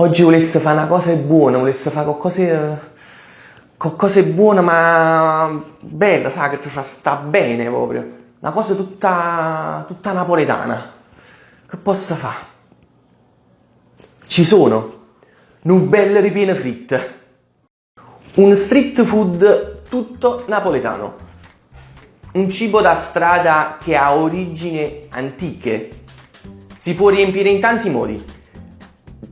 oggi volesse fare una cosa buona, volesse fare qualcosa, qualcosa buona ma bella, sai, che ti fa sta bene proprio. Una cosa tutta, tutta napoletana. Che posso fare? Ci sono Nubelle ripiene fritte. Un street food tutto napoletano. Un cibo da strada che ha origini antiche. Si può riempire in tanti modi.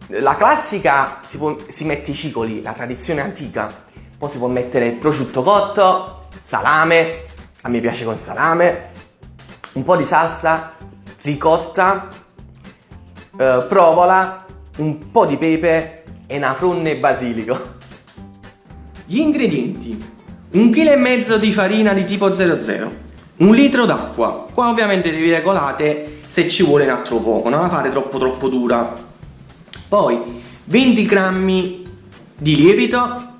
La classica si, può, si mette i cicoli, la tradizione antica. Poi si può mettere prosciutto cotto, salame, a me piace con salame, un po' di salsa, ricotta, eh, provola, un po' di pepe e una fronne basilico. Gli ingredienti. Un chilo e mezzo di farina di tipo 00, un litro d'acqua. Qua ovviamente devi regolate se ci vuole un altro poco, non la fare troppo troppo dura. Poi 20 grammi di lievito,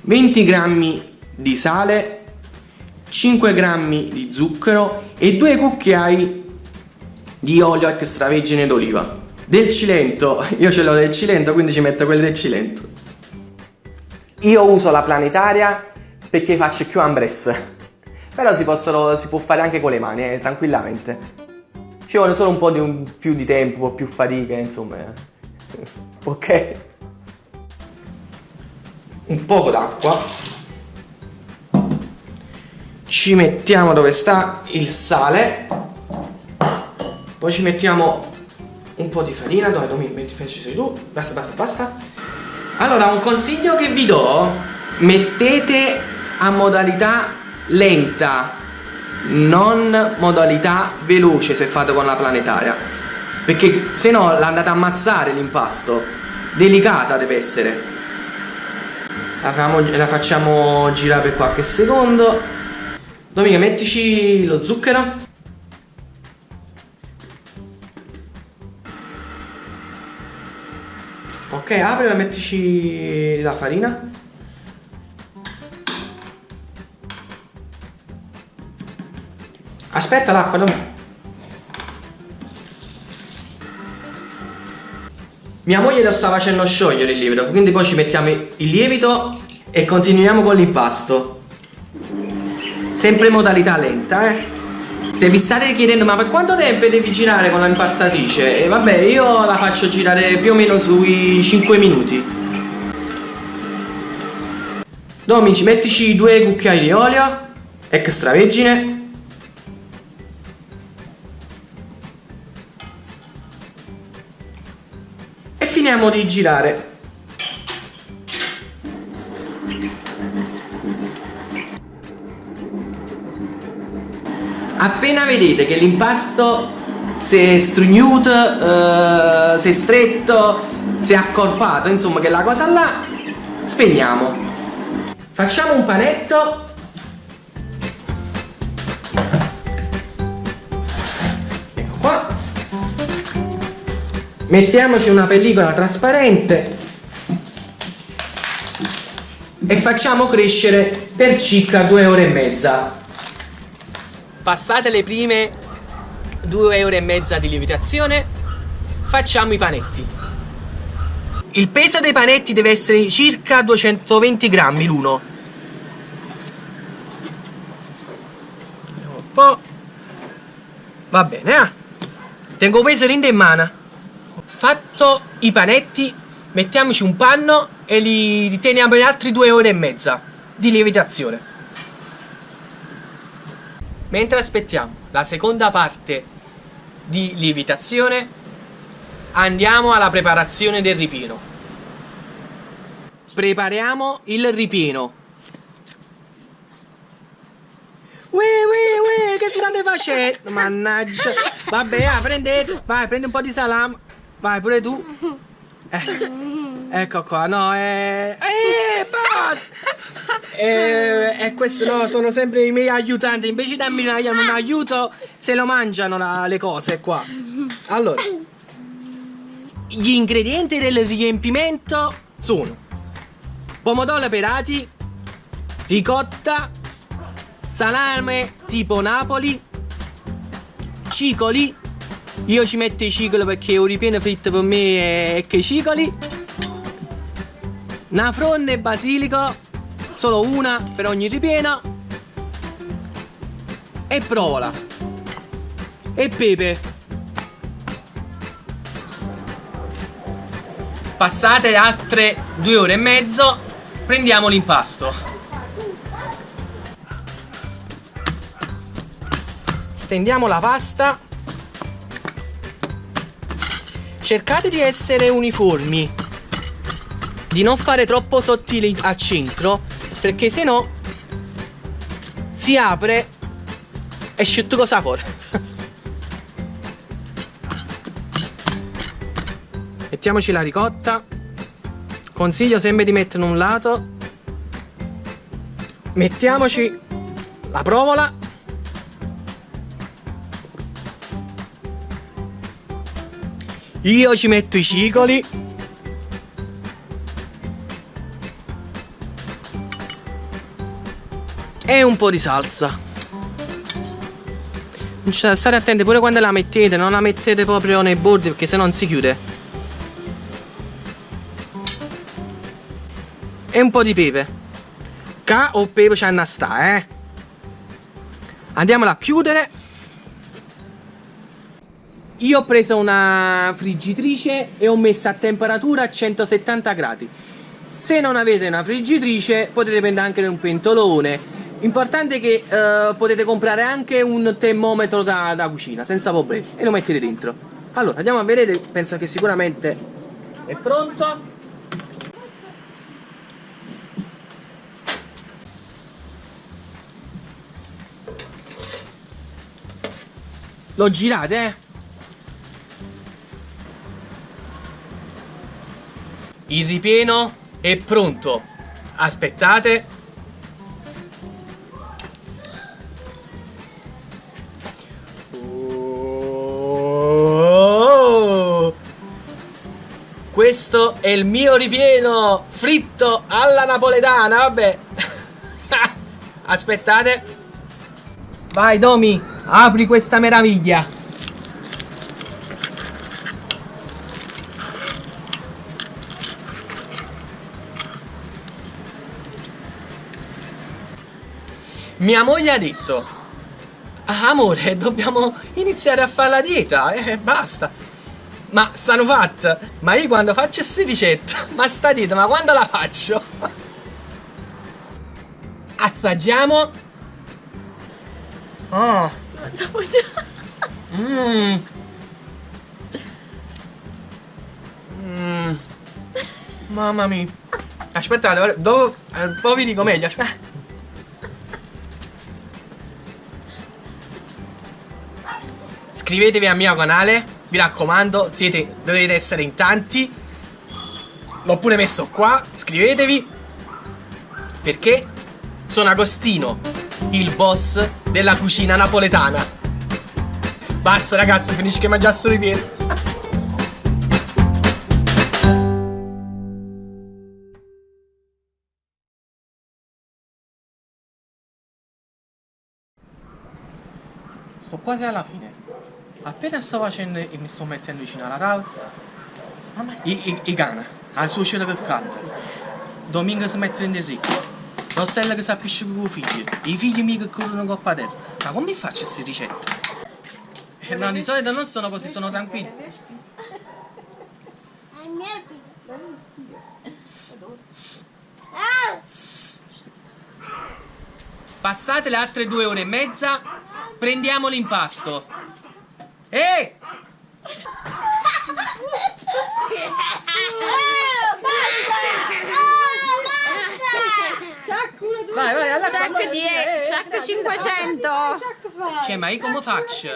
20 grammi di sale, 5 grammi di zucchero e 2 cucchiai di olio extravergine d'oliva. Del Cilento, io ce l'ho del Cilento quindi ci metto quelli del Cilento. Io uso la planetaria perché faccio più ambress. Però si, possono, si può fare anche con le mani, eh, tranquillamente. Ci vuole solo un po' di un, più di tempo, un po' più fatica, insomma. ok? Un poco d'acqua. Ci mettiamo dove sta il sale. Poi ci mettiamo un po' di farina, dove Domi, metti, sei tu, basta, basta, basta. Allora, un consiglio che vi do, mettete a modalità lenta, non modalità veloce se fate con la planetaria, perché se no l'andate a ammazzare l'impasto, delicata deve essere. La, facciamo, la facciamo girare per qualche secondo. Dominica, mettici lo zucchero. Ok, apri e mettici la farina. Aspetta l'acqua, dove? Mia moglie lo sta facendo sciogliere il lievito, quindi poi ci mettiamo il lievito e continuiamo con l'impasto. Sempre in modalità lenta, eh. Se vi state chiedendo ma per quanto tempo devi girare con la impastatrice? E vabbè io la faccio girare più o meno sui 5 minuti Domici mettici due cucchiai di olio extravergine finiamo di girare appena vedete che l'impasto si è strugnuto, eh, si è stretto, si è accorpato, insomma che la cosa là, spegniamo. Facciamo un panetto. Mettiamoci una pellicola trasparente e facciamo crescere per circa due ore e mezza. Passate le prime due ore e mezza di lievitazione facciamo i panetti. Il peso dei panetti deve essere circa 220 grammi l'uno. Un po' va bene eh? tengo peso rinde in mano fatto i panetti mettiamoci un panno e li riteniamo per altre due ore e mezza di lievitazione Mentre aspettiamo la seconda parte di lievitazione, andiamo alla preparazione del ripieno. Prepariamo il ripieno. Ui, ui, ui, che state facendo? Mannaggia. Vabbè, ah, prendete, vai, prendi un po' di salame. Vai, pure tu. Eh, ecco qua, no, eh... Eh, basta! E, e questo no, sono sempre i miei aiutanti. Invece di darmi un aiuto, se lo mangiano la, le cose qua. Allora, gli ingredienti del riempimento sono pomodori pelati, ricotta, salame tipo Napoli, cicoli, Io ci metto i cicoli perché un ripieno fritto per me è che i cicoli. Una fronda e basilico, solo una per ogni ripieno. E provola. E pepe. Passate altre due ore e mezzo, prendiamo l'impasto. Stendiamo la pasta cercate di essere uniformi. Di non fare troppo sottili al centro perché se no si apre e esce tutto cosa fuori mettiamoci la ricotta. Consiglio sempre di mettere un lato. Mettiamoci la provola Io ci metto i cicoli. E un po' di salsa. State attenti pure quando la mettete, non la mettete proprio nei bordi perché se non si chiude. E un po' di pepe. Ca o pepe c'è a sta, eh. Andiamola a chiudere io ho preso una friggitrice e ho messo a temperatura a 170 gradi. Se non avete una friggitrice potete prendere anche un pentolone. Importante che uh, potete comprare anche un termometro da, da, cucina senza problemi e lo mettete dentro. Allora andiamo a vedere, penso che sicuramente è pronto. Lo girate eh Il ripieno è pronto. Aspettate. Oh! Questo è il mio ripieno fritto alla napoletana, vabbè. Aspettate. Vai Domi, apri questa meraviglia. Mia moglie ha detto ah, Amore dobbiamo iniziare a fare la dieta E eh, basta. Ma stanno fatta Ma io quando faccio questa ricetta Ma sta dieta ma quando la faccio? Assaggiamo. Oh. Mmm mm. Mamma mia. Aspettate, dopo, eh, poi vi dico meglio Iscrivetevi al mio canale, mi raccomando, siete, dovete essere in tanti. L'ho pure messo qua, iscrivetevi. Perché sono Agostino, il boss della cucina napoletana. Basta ragazzi, finisci che mangiare solo i piedi. Sto quasi alla fine. Appena sto facendo e mi sto mettendo vicino alla tavola, i, i, i cani, la suocera che canta, Domingo si mette in ricco, Rossella che si appisce con i figli, i figli miei che corrono coppa a terra. Ma come faccio queste ricette? Eh, no, di solito non sono così, sono tranquilli. Passate le altre due ore e mezza, prendiamo l'impasto. Ehi! Vai, vai, alla Check 10, check 500. Cioè, ma io come faccio?